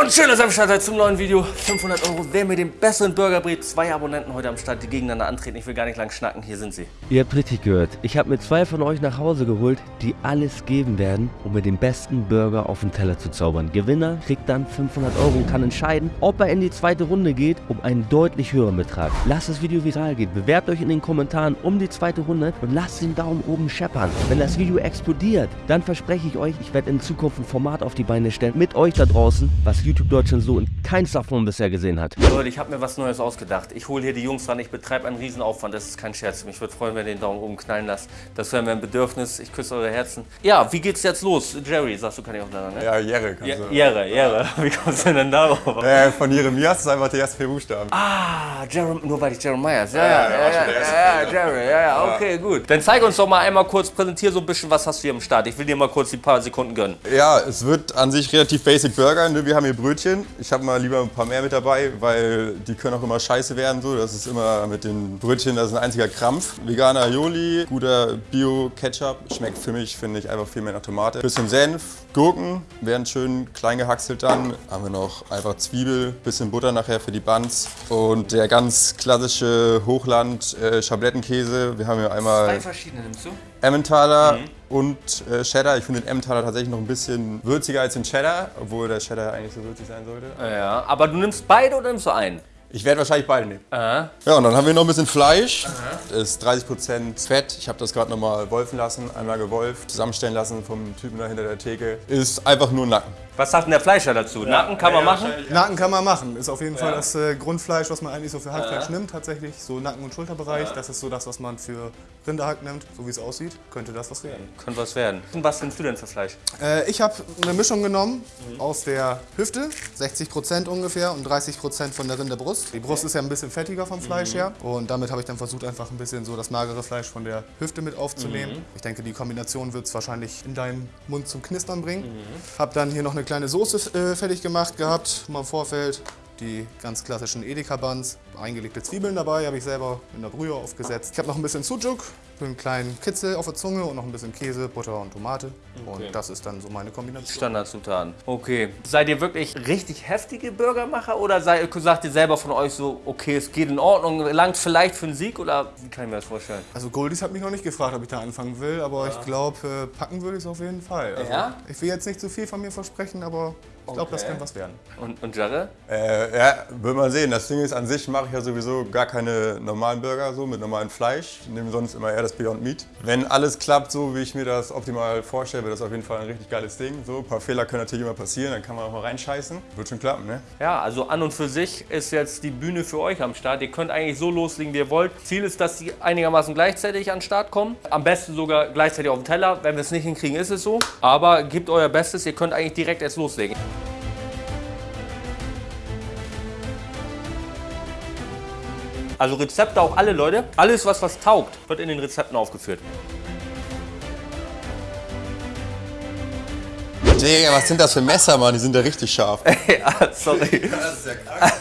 und schön, dass ihr Start seid zum neuen Video. 500 Euro, wer mir den besseren Burger bringt. Zwei Abonnenten heute am Start, die gegeneinander antreten. Ich will gar nicht lang schnacken, hier sind sie. Ihr habt richtig gehört. Ich habe mir zwei von euch nach Hause geholt, die alles geben werden, um mir den besten Burger auf den Teller zu zaubern. Gewinner kriegt dann 500 Euro und kann entscheiden, ob er in die zweite Runde geht, um einen deutlich höheren Betrag. Lasst das Video viral gehen, bewerbt euch in den Kommentaren um die zweite Runde und lasst den Daumen oben scheppern. Wenn das Video explodiert, dann verspreche ich euch, ich werde in Zukunft ein Format auf die Beine stellen mit euch da draußen, was YouTube Deutschland so in keins davon bisher gesehen hat. Leute, ich habe mir was Neues ausgedacht. Ich hole hier die Jungs ran, ich betreibe einen Riesenaufwand. Das ist kein Scherz. Mich würde freuen, wenn ihr den Daumen oben knallen lasst. Das wäre mir ein Bedürfnis. Ich küsse eure Herzen. Ja, wie geht's jetzt los? Jerry, sagst du, kann ich auch lernen, ne? Ja, Jerry kannst Ja, du. Jere, Jere. Wie kommst du denn darauf? Äh, von Jeremias ist einfach der erste vier Buchstaben. Ah, Jerem, nur weil ich Jeremias. Ja, ja, Ja, der ja, war ja, schon der erste ja. Jerry, ja, ja, okay, gut. Dann zeig uns doch mal einmal kurz, präsentier so ein bisschen, was hast du hier am Start. Ich will dir mal kurz die paar Sekunden gönnen. Ja, es wird an sich relativ basic Burger. Ne? Wir haben hier Brötchen. Ich habe mal lieber ein paar mehr mit dabei, weil die können auch immer scheiße werden. So. Das ist immer mit den Brötchen, das ist ein einziger Krampf. Veganer Aioli, guter Bio-Ketchup. Schmeckt für mich, finde ich, einfach viel mehr nach Tomate. Bisschen Senf, Gurken werden schön klein gehackselt dann. Haben wir noch einfach Zwiebel, bisschen Butter nachher für die Buns. Und der ganz klassische Hochland äh, Schablettenkäse. Wir haben hier einmal verschiedene nimmst du? Emmentaler und äh, Cheddar. Ich finde den Emmentaler tatsächlich noch ein bisschen würziger als den Cheddar, obwohl der Cheddar eigentlich so würzig sein sollte. Ja, aber du nimmst beide oder nimmst du einen? Ich werde wahrscheinlich beide nehmen. Aha. Ja, und dann haben wir noch ein bisschen Fleisch. Das ist 30% Fett. Ich habe das gerade nochmal wolfen lassen, einmal gewolft, zusammenstellen lassen vom Typen da hinter der Theke. Ist einfach nur Nacken. Was sagt denn der Fleischer dazu? Nacken kann man machen? Nacken kann man machen. Ist auf jeden Fall das äh, Grundfleisch, was man eigentlich so für Hackfleisch nimmt, tatsächlich. So Nacken- und Schulterbereich. Das ist so das, was man für Rinderhack nimmt. So wie es aussieht, könnte das was werden. Könnte was werden. Und was nimmst du denn für Fleisch? Äh, ich habe eine Mischung genommen aus der Hüfte, 60% ungefähr und 30% von der Rinderbrust. Die Brust ist ja ein bisschen fettiger vom Fleisch her. Und damit habe ich dann versucht, einfach ein bisschen so das magere Fleisch von der Hüfte mit aufzunehmen. Ich denke, die Kombination wird es wahrscheinlich in deinen Mund zum Knistern bringen. Habe dann hier noch eine kleine Soße äh, fertig gemacht gehabt, mal im Vorfeld. Die ganz klassischen Edeka-Buns, eingelegte Zwiebeln dabei, habe ich selber in der Brühe aufgesetzt. Ich habe noch ein bisschen Sujuk, einen kleinen Kitzel auf der Zunge und noch ein bisschen Käse, Butter und Tomate. Und das ist dann so meine Kombination. Standardzutaten. Okay. Seid ihr wirklich richtig heftige Burgermacher oder seid, sagt ihr selber von euch so, okay, es geht in Ordnung, langt vielleicht für einen Sieg oder wie kann ich mir das vorstellen? Also Goldies hat mich noch nicht gefragt, ob ich da anfangen will, aber ich glaube, äh, packen würde ich es auf jeden Fall. Also, Ja? Ich will jetzt nicht zu viel von mir versprechen, aber ich glaube, das Okay. kann was werden. Und, und Jarre? Äh, ja, wird man sehen. Das Ding ist, an sich mache ich ja sowieso gar keine normalen Burger so mit normalem Fleisch. Ich nehme sonst immer eher das Beyond Meat. Wenn alles klappt, so wie ich mir das optimal vorstelle, wird das auf jeden Fall ein richtig geiles Ding. So, ein paar Fehler können natürlich immer passieren, dann kann man auch mal reinscheißen. Wird schon klappen, ne? Ja, also an und für sich ist jetzt die Bühne für euch am Start. Ihr könnt eigentlich so loslegen, wie ihr wollt. Ziel ist, dass die einigermaßen gleichzeitig an den Start kommen. Am besten sogar gleichzeitig auf den Teller. Wenn wir es nicht hinkriegen, ist es so. Aber gebt euer Bestes. Ihr könnt eigentlich direkt erst loslegen. Also Rezepte auch alle, Leute. Alles, was was taugt, wird in den Rezepten aufgeführt. Digga, was sind das für Messer, Mann? Die sind ja richtig scharf. ja, sorry.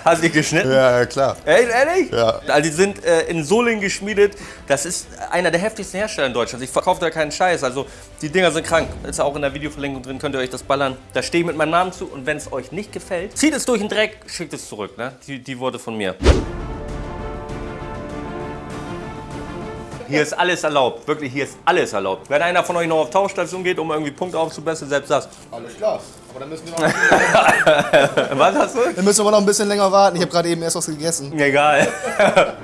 Hast du die geschnitten? ja, ja, klar. Ey, ehrlich? Ja. Also die sind äh, in Solingen geschmiedet. Das ist einer der heftigsten Hersteller in Deutschland. Ich verkaufe da keinen Scheiß. Also die Dinger sind krank. Ist auch in der Videoverlinkung drin, könnt ihr euch das ballern. Da stehe ich mit meinem Namen zu und wenn es euch nicht gefällt, zieht es durch den Dreck, schickt es zurück. Ne? Die, die Worte von mir. Hier ist alles erlaubt. Wirklich, hier ist alles erlaubt. Wenn einer von euch noch auf Tauchstation geht, um irgendwie Punkte aufzubessern, selbst das. Alles klar. Aber dann müssen wir noch, Was hast du? dann müssen wir noch ein bisschen länger warten. Ich habe gerade eben erst was gegessen. Egal.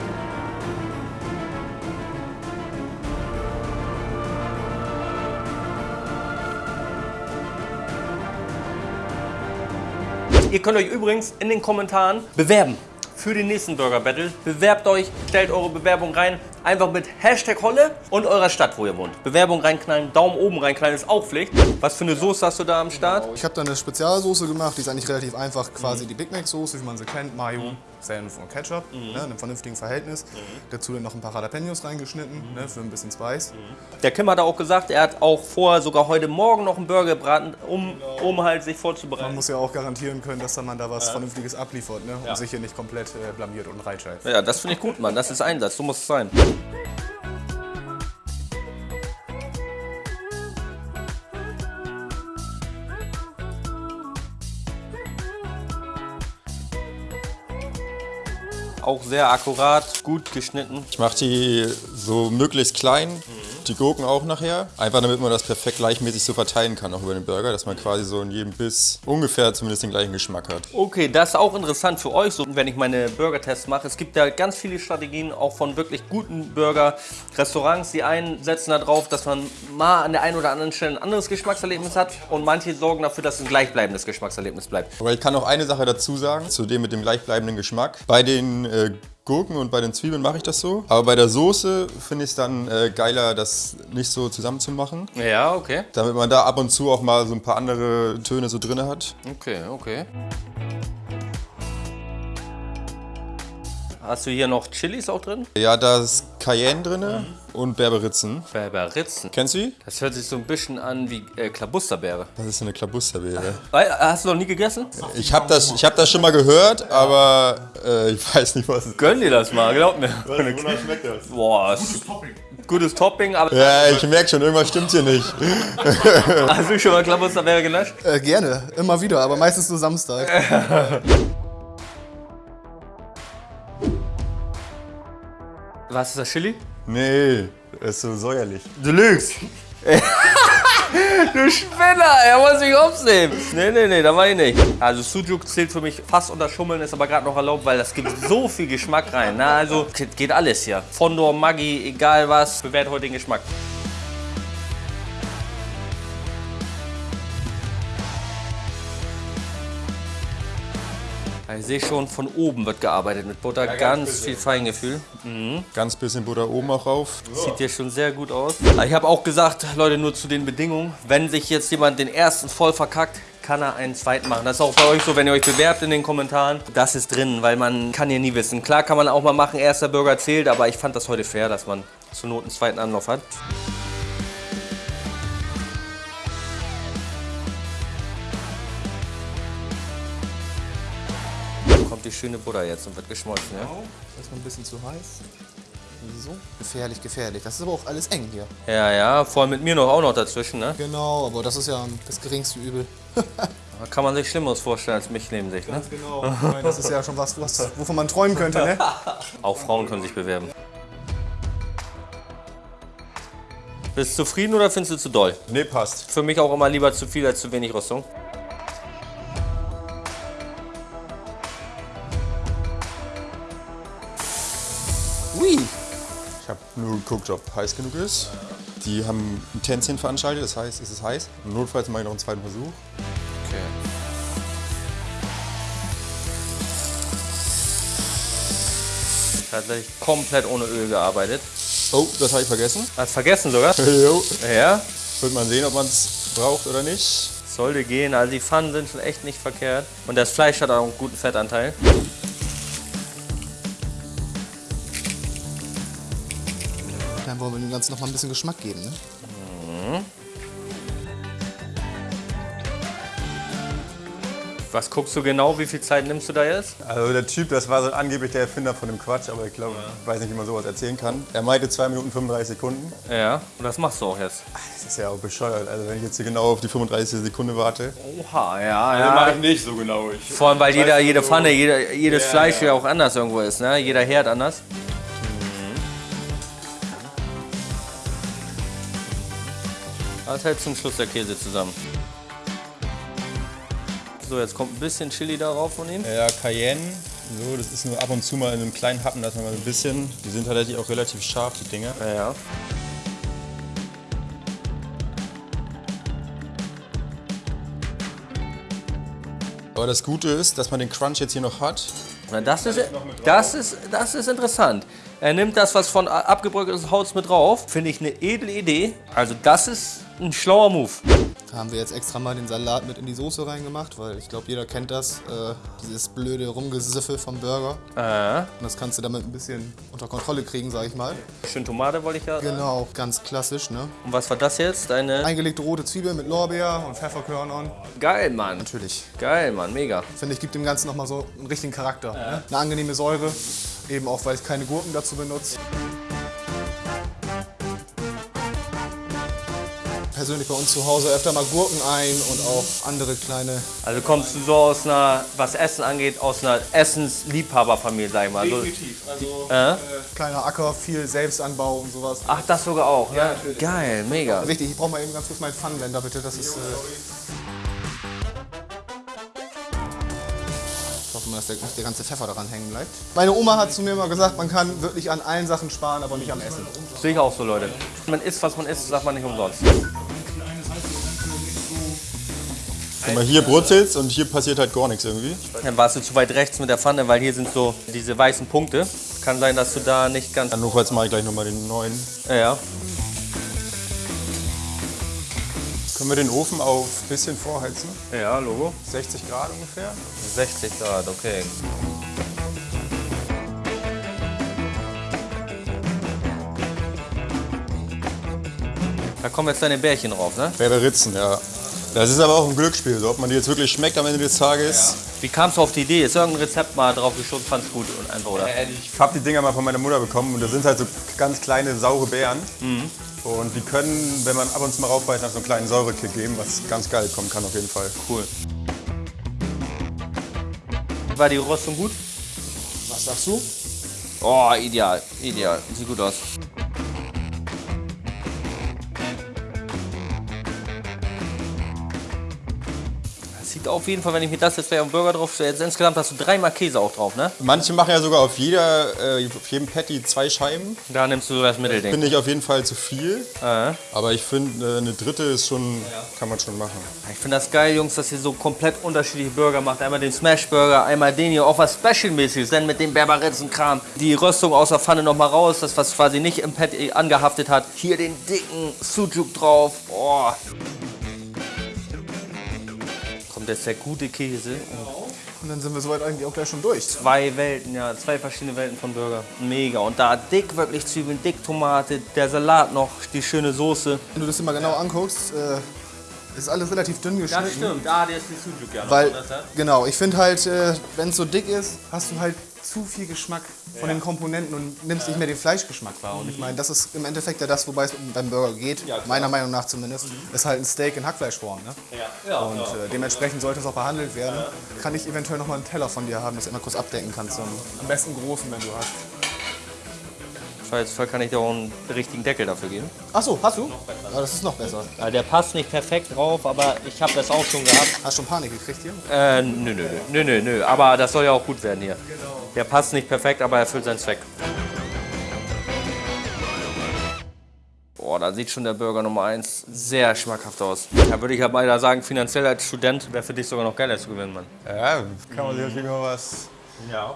Ihr könnt euch übrigens in den Kommentaren bewerben für den nächsten Burger Battle. Bewerbt euch, stellt eure Bewerbung rein. Einfach mit Hashtag Holle und eurer Stadt, wo ihr wohnt. Bewerbung reinknallen, Daumen oben reinknallen ist auch Pflicht. Was für eine Soße hast du da am Start? Ich habe da eine Spezialsoße gemacht, die ist eigentlich relativ einfach. Quasi die Big Mac Soße, wie man sie kennt, Mayo, Senf und Ketchup, ne, in einem vernünftigen Verhältnis. Dazu dann noch ein paar Jalapenos reingeschnitten, ne, für ein bisschen Spice. Der Kim hat auch gesagt, er hat auch vor, sogar heute Morgen noch einen Burger gebraten, um, um halt sich Man vorzubereiten. muss ja auch garantieren können, dass dann man da was Vernünftiges abliefert ne, und sich hier nicht komplett äh, blamiert und reinscheißt. Ja, das finde ich gut, Mann. Das ist Einsatz. So muss es sein. Auch sehr akkurat, gut geschnitten. Ich mache die so möglichst klein. Mhm die Gurken auch nachher. Einfach damit man das perfekt gleichmäßig so verteilen kann, auch über den Burger, dass man quasi so in jedem Biss ungefähr zumindest den gleichen Geschmack hat. Okay, das ist auch interessant für euch, so wenn ich meine Burger-Tests mache. Es gibt ja ganz viele Strategien, auch von wirklich guten Burger-Restaurants. Die einen setzen darauf, dass man mal an der einen oder anderen Stelle ein anderes Geschmackserlebnis hat und manche sorgen dafür, dass ein gleichbleibendes Geschmackserlebnis bleibt. Aber ich kann noch eine Sache dazu sagen, zu dem mit dem gleichbleibenden Geschmack. Bei den äh, Gurken und bei den Zwiebeln mache ich das so. Aber bei der Soße finde ich es dann äh, geiler, das nicht so zusammenzumachen. Ja, okay. Damit man da ab und zu auch mal so ein paar andere Töne so drin hat. Okay, okay. Hast du hier noch Chilis auch drin? Ja, da ist Cayenne drin und Berberitzen. Berberitzen. Kennst du die? Das hört sich so ein bisschen an wie äh, Klabusterbeere. Das ist eine Klabusterbeere. Weil, Hast du noch nie gegessen? Ich habe das, ich hab das schon mal gehört, aber äh, ich weiß nicht, was es ist. Gönn dir das mal, glaub mir. Wonach schmeckt das? Boah, gutes Topping. Gutes Topping, aber Ja, ich merke schon, irgendwas stimmt hier nicht. hast du schon mal Klabusterbeere genascht? Äh, gerne, immer wieder, aber meistens nur Samstag. Was ist das, Chili? Nee, das ist so säuerlich. Du lügst. du Spinner, er muss mich aufnehmen. Nee, nee, nee, da war ich nicht. Also Sujuk zählt für mich fast unter Schummeln, ist aber gerade noch erlaubt, weil das gibt so viel Geschmack rein. Na, also geht alles hier. Fondor, Maggi, egal was, bewertet heute den Geschmack. Ich sehe schon, von oben wird gearbeitet mit Butter, ganz, viel Feingefühl. Ganz bisschen Butter oben auch rauf. Sieht hier schon sehr gut aus. Ich habe auch gesagt, Leute, nur zu den Bedingungen. Wenn sich jetzt jemand den ersten voll verkackt, kann er einen zweiten machen. Das ist auch bei euch so, wenn ihr euch bewerbt in den Kommentaren. Das ist drin, weil man kann ja nie wissen. Klar kann man auch mal machen, erster Burger zählt, aber ich fand das heute fair, dass man zur Not einen zweiten Anlauf hat. Kommt die schöne Butter jetzt und wird geschmolzen, ja? Das ist mal ein bisschen zu heiß. So. Gefährlich, gefährlich. Das ist aber auch alles eng hier. Ja, ja, vor allem mit mir noch auch noch dazwischen, ne? Genau, aber das ist ja das geringste Übel. Da kann man sich Schlimmeres vorstellen als mich neben sich, ne? Genau. Das ist ja schon was, was wovon man träumen könnte, ne? Auch Frauen können sich bewerben. Bist du zufrieden oder findest du zu doll? Nee, passt. Für mich auch immer lieber zu viel als zu wenig Rüstung. Geguckt, ob heiß genug ist. Die haben ein Tänzchen veranstaltet, das heißt, es ist heiß. Notfalls mache ich noch einen zweiten Versuch. Okay. Tatsächlich komplett ohne Öl gearbeitet. Oh, das habe ich vergessen. Hast vergessen sogar? Jo. Ja, Wird man sehen, ob man es braucht oder nicht. sollte gehen. Also die Pfannen sind schon echt nicht verkehrt. Und das Fleisch hat auch einen guten Fettanteil. Wollen wir dem Ganzen noch mal ein bisschen Geschmack geben, ne? Was guckst du genau? Wie viel Zeit nimmst du da jetzt? Also der Typ, das war so angeblich der Erfinder von dem Quatsch, aber ich glaube, ich weiß nicht, wie man sowas erzählen kann. Er meinte 2 Minuten 35 Sekunden. Ja, und das machst du auch jetzt. Das ist ja auch bescheuert. Also wenn ich jetzt hier genau auf die 35 Sekunde warte. Oha, ja, ja. ich nicht so genau. Ich Vor allem, weil jeder, jede Pfanne, jeder, jedes Fleisch ja auch anders irgendwo ist, ne? Jeder Herd anders. Das hält zum Schluss der Käse zusammen. So, jetzt kommt ein bisschen Chili darauf von ihm. Ja, Cayenne. So, das ist nur ab und zu mal in einem kleinen Happen, dass man mal ein bisschen. Die sind tatsächlich auch relativ scharf, die Dinger. Ja, ja. Aber das Gute ist, dass man den Crunch jetzt hier noch hat. Na, das, ist, das, ist, das ist interessant. Er nimmt das, was von abgebröckeltes Holz mit drauf. Finde ich eine edle Idee. Also das ist ein schlauer Move. Da haben wir jetzt extra mal den Salat mit in die Soße reingemacht, weil ich glaube, jeder kennt das. Äh, dieses blöde Rumgesiffel vom Burger. Äh, Und das kannst du damit ein bisschen unter Kontrolle kriegen, sag ich mal. schön Tomate wollte ich ja. Genau, ganz klassisch, ne? Und was war das jetzt? Deine. Eingelegte rote Zwiebel mit Lorbeer und Pfefferkörnern. Geil, Mann. Natürlich. Geil, Mann. Mega. Finde ich, gibt dem Ganzen nochmal so einen richtigen Charakter. Ne? Eine angenehme Säure, eben auch, weil ich keine Gurken dazu benutze. Persönlich bei uns zu Hause öfter mal Gurken ein und auch andere kleine. Also kommst du so aus einer, was Essen angeht, aus einer Essensliebhaberfamilie, sag ich mal. Also, Also äh? kleiner Acker, viel Selbstanbau und sowas. Ach, das sogar auch, ja? Geil, mega. Wichtig, ich brauche mal eben ganz kurz meinen Pfannenwender, bitte. Das ist. Äh nicht der ganze Pfeffer daran hängen bleibt. Meine Oma hat zu mir mal gesagt, man kann wirklich an allen Sachen sparen, aber nicht am Essen. Sehe ich auch so, Leute. Man isst, was man isst, sagt man nicht umsonst. Guck mal, hier brutzelt's und hier passiert halt gar nichts irgendwie. Dann warst du zu weit rechts mit der Pfanne, weil hier sind so diese weißen Punkte. Kann sein, dass du da nicht ganz... Dann notfalls mache ich gleich nochmal den neuen. Ja, ja. Können wir den Ofen auf ein bisschen vorheizen? Ja, Logo. 60 Grad ungefähr. 60 Grad, okay. Da kommen jetzt deine Bärchen drauf, ne? Berberitzen, ja. Das ist aber auch ein Glücksspiel, so, ob man die jetzt wirklich schmeckt am Ende des Tages. Wie kamst du auf die Idee? Ist irgendein Rezept mal drauf geschossen, fand's gut und einfach, oder? Ich habe die Dinger mal von meiner Mutter bekommen und das sind halt so ganz kleine saure Beeren. Und die können, wenn man ab und zu mal raufbeißt, nach so einen kleinen Säurekick geben, was ganz geil kommen kann auf jeden Fall. Cool. War die Röstung gut? Was sagst du? Oh, ideal, ideal. Sieht gut aus. Sieht auf jeden Fall, wenn ich mir das jetzt gleich auf den Burger drauf stelle, jetzt insgesamt hast du dreimal Käse auch drauf, ne? Manche machen ja sogar auf, jeder, äh, auf jedem Patty zwei Scheiben. Da nimmst du das Mittelding. Finde ich auf jeden Fall zu viel. Äh. Aber ich finde, äh, eine dritte ist schon, kann man schon machen. Ich finde das geil, Jungs, dass ihr so komplett unterschiedliche Burger macht. Einmal den Smash Burger, einmal den hier, auch was Special-mäßiges, dann mit dem Berberitzen-Kram. Die Röstung aus der Pfanne nochmal raus, das was quasi nicht im Patty angehaftet hat. Hier den dicken Sujuk drauf. Oh. Kommt jetzt der gute Käse. Und dann sind wir soweit eigentlich auch gleich schon durch. Zwei Welten, ja, zwei verschiedene Welten von Burger. Mega. Und da dick wirklich Zwiebeln, dick Tomate, der Salat noch, die schöne Soße. Wenn du das mal genau anguckst, äh, ist alles relativ dünn geschnitten. Ah, der ist die Sujuk ja noch. Weil, genau, ich finde halt, äh, wenn es so dick ist, hast du halt zu viel Geschmack von den Komponenten und nimmst nicht mehr den Fleischgeschmack wahr. Und ich meine, das ist im Endeffekt ja das, wobei es beim Burger geht, meiner Meinung nach zumindest, ist halt ein Steak in Hackfleischform. Ne? und äh, dementsprechend sollte es auch behandelt werden. Kann ich eventuell noch mal einen Teller von dir haben, das du immer kurz abdecken kannst. So einen, am besten großen, wenn du hast. Falls kann ich dir auch einen richtigen Deckel dafür geben. Achso, hast du? Ja, das ist noch besser. Ja, der passt nicht perfekt drauf, aber ich habe das auch schon gehabt. Hast du schon Panik gekriegt hier? Äh, nö, nö, nö, nö, nö, aber das soll ja auch gut werden hier. Der passt nicht perfekt, aber erfüllt seinen Zweck. Boah, da sieht schon der Burger Nummer 1 sehr schmackhaft aus. Da würde ich aber leider sagen, finanziell als Student wäre für dich sogar noch geiler zu gewinnen, Mann. Ja, kann man sich natürlich mal was,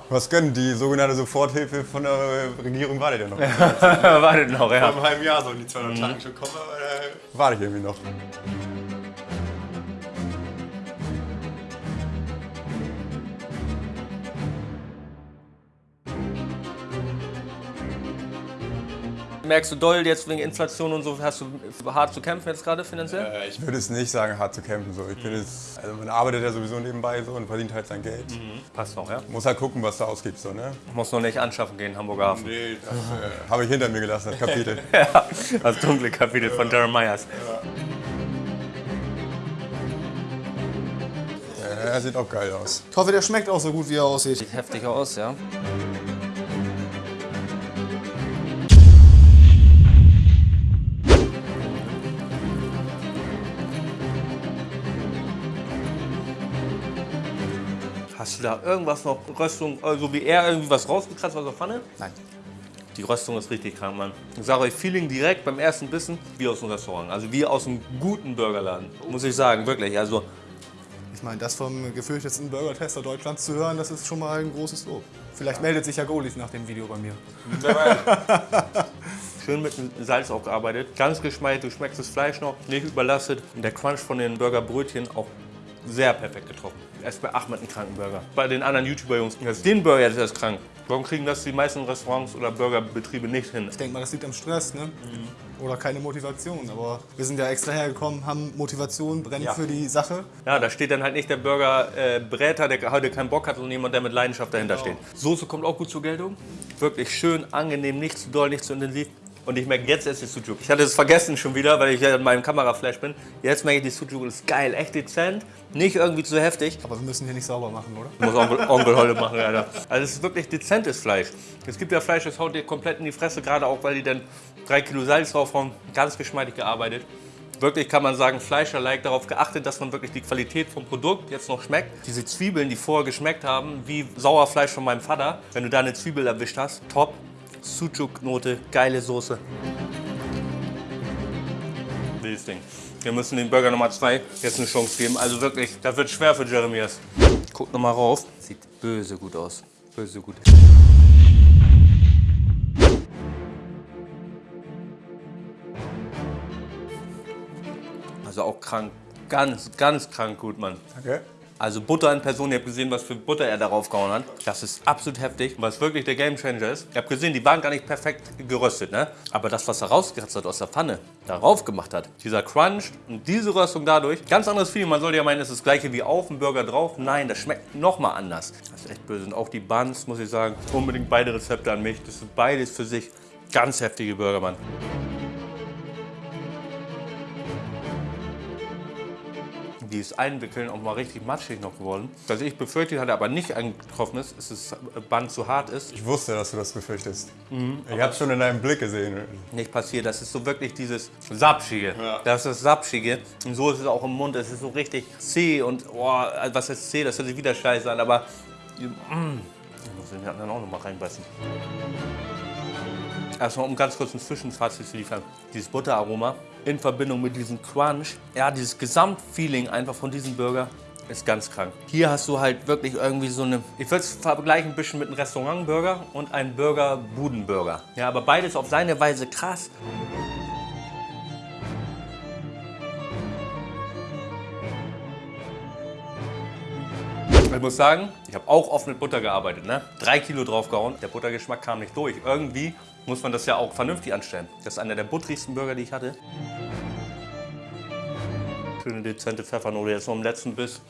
was gönnen. Die sogenannte Soforthilfe von der Regierung wartet ja noch. Wartet noch, Vor ja. einem halben Jahr sollen die 200 Tage schon kommen, aber da warte ich irgendwie noch. Merkst du doll jetzt wegen Inflation und so, hast du hart zu kämpfen jetzt gerade finanziell? Äh, Ich würde es nicht sagen, hart zu kämpfen. So. Ich finde es, also man arbeitet ja sowieso nebenbei so und verdient halt sein Geld. Passt noch, ja. Muss halt gucken, was du ausgibst. So, ne? Muss noch nicht anschaffen gehen, Hamburger Hafen. Nee, das äh, habe ich hinter mir gelassen, das Kapitel. Ja, das dunkle Kapitel von Darren Myers. Ja, sieht auch geil aus. Ich hoffe, der schmeckt auch so gut, wie er aussieht. Sieht heftig aus, ja. Hast du da irgendwas noch, Röstung, also wie er irgendwie was rausgekratzt aus der Pfanne? Nein. Die Röstung ist richtig krank, Mann. Ich sage euch, Feeling direkt beim ersten Bissen wie aus einem Restaurant. Also wie aus einem guten Burgerladen. Muss ich sagen, wirklich. Also Ich meine, das vom gefürchtetsten Burger-Tester Deutschlands zu hören, das ist schon mal ein großes Lob. Vielleicht meldet sich ja Golis nach dem Video bei mir. schön mit dem Salz auch gearbeitet. Ganz geschmeidig, du schmeckst das Fleisch noch, nicht überlastet. Und der Crunch von den Burgerbrötchen auch sehr perfekt getroffen. Erst bei Ahmed einen kranken Burger. Bei den anderen YouTuber-Jungs, den Burger ist krank. Warum kriegen das die meisten Restaurants oder Burgerbetriebe nicht hin? Ich denke mal, das liegt am Stress, ne? Oder keine Motivation. Aber wir sind ja extra hergekommen, haben Motivation, brennen Ja. für die Sache. Ja, da steht dann halt nicht der Burger-Bräter, der heute keinen Bock hat, sondern jemand, der mit Leidenschaft dahinter steht. Soße kommt auch gut zur Geltung. Wirklich schön, angenehm, nicht zu doll, nicht zu intensiv. Und ich merke jetzt erst die Sujuk. Ich hatte es vergessen schon wieder, weil ich ja in meinem Kameraflash bin. Jetzt merke ich, die Sujuk ist geil, echt dezent. Nicht irgendwie zu heftig. Aber wir müssen hier nicht sauber machen, oder? Muss Onkel, Onkel Holle machen, Alter. Also es ist wirklich dezentes Fleisch. Es gibt ja Fleisch, das haut dir komplett in die Fresse, gerade auch, weil die dann drei Kilo Salz draufhauen. Ganz geschmeidig gearbeitet. Wirklich kann man sagen, Fleischer-like darauf geachtet, dass man wirklich die Qualität vom Produkt jetzt noch schmeckt. Diese Zwiebeln, die vorher geschmeckt haben, wie Sauerfleisch von meinem Vater. Wenn du da eine Zwiebel erwischt hast, top. Sucuk-Note, geile Soße. Wildes Ding. Wir müssen den Burger Nummer 2 jetzt eine Chance geben. Also wirklich, das wird schwer für Jeremias. Guck nochmal rauf. Sieht böse gut aus. Böse gut. Also auch krank. Ganz, ganz krank gut, Mann. Okay. Also Butter in Person, ihr habt gesehen, was für Butter er darauf gehauen hat. Das ist absolut heftig. Was wirklich der Gamechanger ist, ihr habt gesehen, die waren gar nicht perfekt geröstet, ne? Aber das, was er rausgekratzt hat aus der Pfanne, darauf gemacht hat, dieser Crunch und diese Röstung dadurch, ganz anderes Feeling. Man sollte ja meinen, es ist das gleiche wie auf dem Burger drauf. Nein, das schmeckt nochmal anders. Das ist echt böse. Und auch die Buns, muss ich sagen, unbedingt beide Rezepte an mich. Das sind beides für sich ganz heftige Burger, Mann. Die ist einwickeln auch mal richtig matschig noch geworden. Was ich befürchtet hatte, aber nicht eingetroffen ist, ist, dass das Band zu hart ist. Ich wusste, dass du das befürchtest. ich habe schon in deinem Blick gesehen. Nicht passiert. Das ist so wirklich dieses Sapschige. Ja. Das ist das Sapschige. Und so ist es auch im Mund. Es ist so richtig zäh und, oh, was heißt zäh? Das hört sich wieder scheiße an, aber. Mm, ich muss den anderen auch noch mal reinbeißen. Erstmal, um ganz kurz ein Zwischenfazit zu liefern. Dieses Butteraroma in Verbindung mit diesem Crunch, ja, dieses Gesamtfeeling einfach von diesem Burger ist ganz krank. Hier hast du halt wirklich irgendwie so eine, ich würde es vergleichen ein bisschen mit einem Restaurantburger und einem Burger-Budenburger. Ja, aber beides auf seine Weise krass. Ich muss sagen, ich habe auch oft mit Butter gearbeitet. Ne? Drei Kilo draufgehauen, der Buttergeschmack kam nicht durch. Irgendwie muss man das ja auch vernünftig anstellen. Das ist einer der butterigsten Burger, die ich hatte. Schöne dezente Pfeffernote jetzt noch im letzten Biss.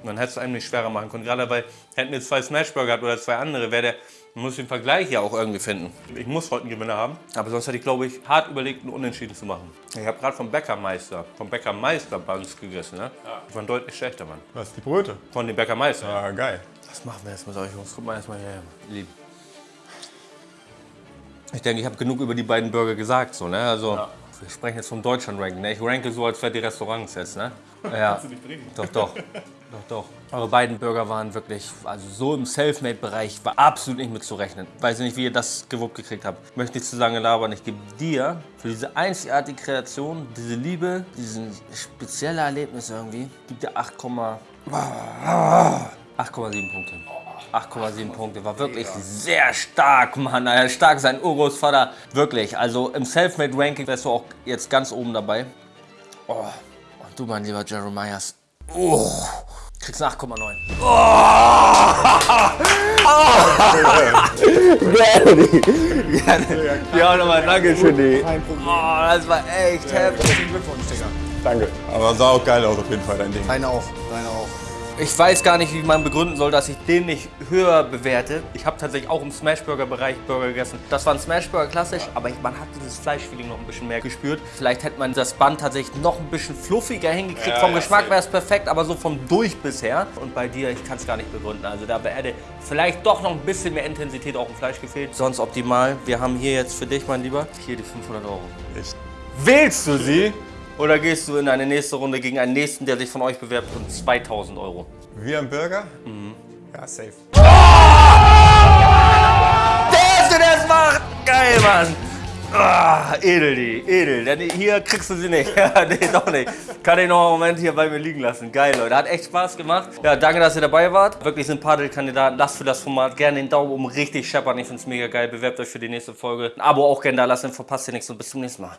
Und dann hättest du einem nicht schwerer machen können. Gerade weil, hätten wir zwei Smashburger oder zwei andere, wäre der, man muss den Vergleich ja auch irgendwie finden. Ich muss heute einen Gewinner haben, aber sonst hätte ich, glaube ich, hart überlegt, einen Unentschieden zu machen. Ich habe gerade vom Bäckermeister, vom Bäckermeister Buns gegessen. Ne? Die waren deutlich schlechter, Mann. Was, die Brote? Von dem Bäckermeister. Ah, geil. Was machen wir jetzt mit euch Jungs? Guck mal erstmal hier, ihr Lieben. Ich denke, ich habe genug über die beiden Burger gesagt. So, ne? Also, Wir sprechen jetzt vom Deutschland-Ranking. Ne? Ich ranke so, als wäre die Restaurants jetzt. Ne? Ja. Doch, doch. Doch, doch. Eure beiden Burger waren wirklich, also so im Selfmade-Bereich, war absolut nicht mit zu rechnen. Weiß nicht, wie ihr das gewuppt gekriegt habt. Ich möchte nicht zu lange labern. Ich gebe dir für diese einzigartige Kreation, diese Liebe, diesen spezielle Erlebnis irgendwie, gibt dir 8, 8,7 Punkte. 8,7 Punkte. War wirklich sehr stark, Mann. Alter. Stark sein Urgroßvater. Wirklich. Also im Selfmade-Ranking wärst du auch jetzt ganz oben dabei. Oh. Und du, mein lieber Jeremias. Oh. Kriegst 8,9. Oh. Ja, nochmal danke schön. Kein Problem. Oh, das war echt heftig. Herzlichen Glückwunsch, Digga. Danke. Aber sah auch geil aus auf jeden Fall, dein Ding. Deine auch, deine auch. Ich weiß gar nicht, wie man begründen soll, dass ich den nicht höher bewerte. Ich habe tatsächlich auch im Smashburger-Bereich Burger gegessen. Das war ein Smashburger klassisch, aber ich, man hat dieses Fleischfeeling noch ein bisschen mehr gespürt. Vielleicht hätte man das Band tatsächlich noch ein bisschen fluffiger hingekriegt. Ja, vom ja, Geschmack wäre es perfekt, aber so vom Durch bisher. Und bei dir, ich kann es gar nicht begründen. Also da hätte vielleicht doch noch ein bisschen mehr Intensität auch im Fleisch gefehlt. Sonst optimal. Wir haben hier jetzt für dich, mein Lieber, hier die 500 Euro. Ich, Wählst du sie? Oder gehst du in eine nächste Runde gegen einen nächsten, der sich von euch bewerbt, um 2000 Euro? wie ein Burger? Ja, safe. Der Erste, der es macht! Geil, Mann! Ah, edel die, edel. Denn hier kriegst du sie nicht. Ja, nee, doch nicht. Kann ich noch einen Moment hier bei mir liegen lassen. Geil, Leute. Hat echt Spaß gemacht. Ja, danke, dass ihr dabei wart. Wirklich sympathische Kandidaten. Lasst für das Format gerne den Daumen oben richtig scheppern. Ich find's mega geil. Bewerbt euch für die nächste Folge. Ein Abo auch gerne da lassen. Verpasst ihr nichts und bis zum nächsten Mal.